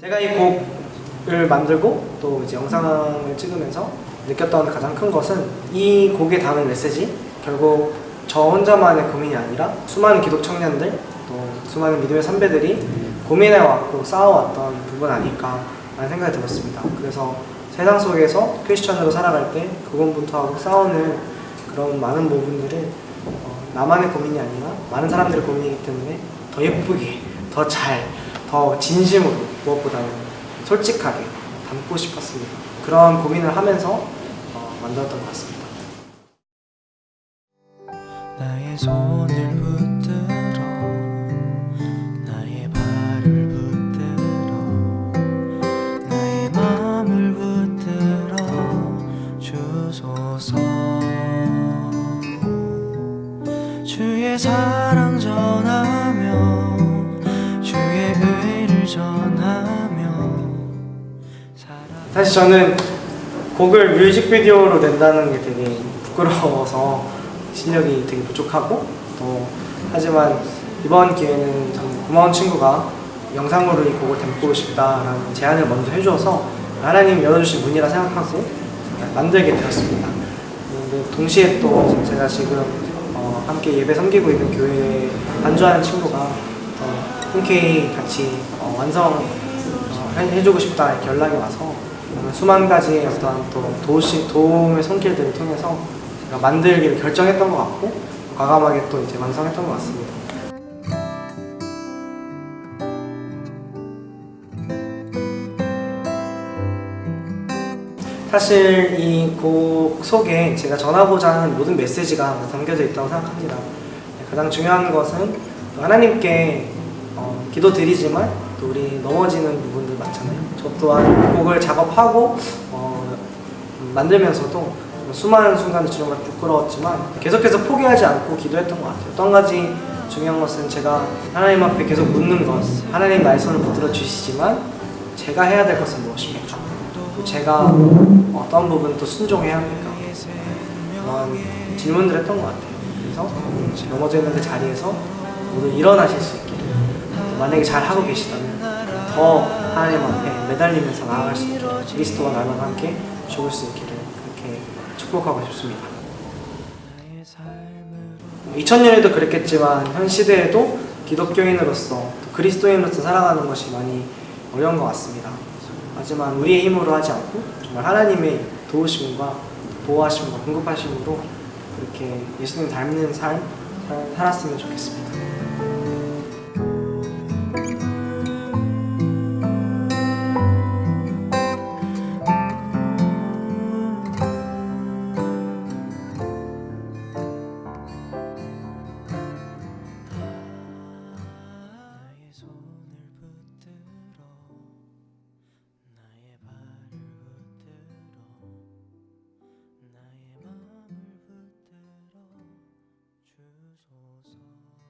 제가 이 곡을 만들고 또 이제 영상을 찍으면서 느꼈던 가장 큰 것은 이 곡에 담은 메시지 결국 저 혼자만의 고민이 아니라 수많은 기독 청년들 또 수많은 믿음의 선배들이 고민해왔고 싸워왔던 부분 아닐까 라는 생각이 들었습니다. 그래서 세상 속에서 크리스천으로 살아갈 때 그분부터하고 싸우는 그런 많은 부분들을 어, 나만의 고민이 아니라 많은 사람들의 고민이기 때문에 더 예쁘게, 더 잘, 더 진심으로 무엇보다는 솔직하게 담고 싶었습니다. 그런 고민을 하면서 어, 만들었던 것 같습니다. 주의 사랑 사실 저는 곡을 뮤직비디오로 낸다는 게 되게 부끄러워서 실력이 되게 부족하고 또 하지만 이번 기회는 참 고마운 친구가 영상으로 이 곡을 담고 싶다라는 제안을 먼저 해주어서 하나님 열어주신 문이라 생각하고 만들게 되었습니다. 동시에 또 제가 지금 어, 함께 예배 섬기고 있는 교회에 안주하는 친구가 어, 흔쾌히 같이 어, 완성 어, 싶다 이렇게 연락이 와서 수만 가지의 어떤 또 도시, 도움의 손길들을 통해서 제가 만들기를 결정했던 것 같고 과감하게 또 이제 완성했던 것 같습니다. 사실 이 곡 속에 제가 전하고자 하는 모든 메시지가 담겨져 있다고 생각합니다. 가장 중요한 것은 또 하나님께 어, 기도드리지만 또 우리 넘어지는 부분들 많잖아요. 저 또한 이 곡을 작업하고 어, 음, 만들면서도 좀 수많은 순간을 정말 부끄러웠지만 계속해서 포기하지 않고 기도했던 것 같아요. 또 한 가지 중요한 것은 제가 하나님 앞에 계속 묻는 것 하나님 나의 손을 붙들어 주시지만 제가 해야 될 것은 무엇입니까? 또 제가 어떤 부분 또 순종해야 합니까? 그런 질문들 했던 것 같아요. 그래서 넘어져 있는 그 자리에서 모두 일어나실 수또 만약에 잘 하고 계시다면 더 하나님 앞에 매달리면서 나아갈 수 있기를 그리스도와 나와 함께 죽을 수 있기를 그렇게 축복하고 싶습니다. 나의 삶으로 2000년에도 그랬겠지만 현 시대에도 기독교인으로서 또 그리스도인으로서 살아가는 것이 많이 어려운 것 같습니다. 하지만 우리의 힘으로 하지 않고 정말 하나님의 도우심과 보호하심과 공급하심으로 그렇게 예수님 닮는 삶 살- 살았으면 좋겠습니다. 주소서.